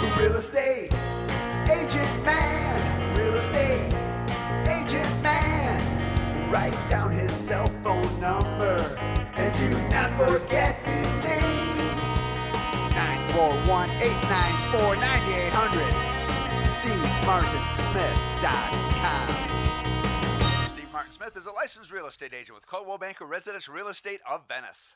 Real estate. Agent Man, real estate. Agent Man, write down his cell phone number and do not forget his name. 941 894 9800. SteveMartinSmith.com. Steve Martin Smith is a licensed real estate agent with Coldwell Banker Residence Real Estate of Venice.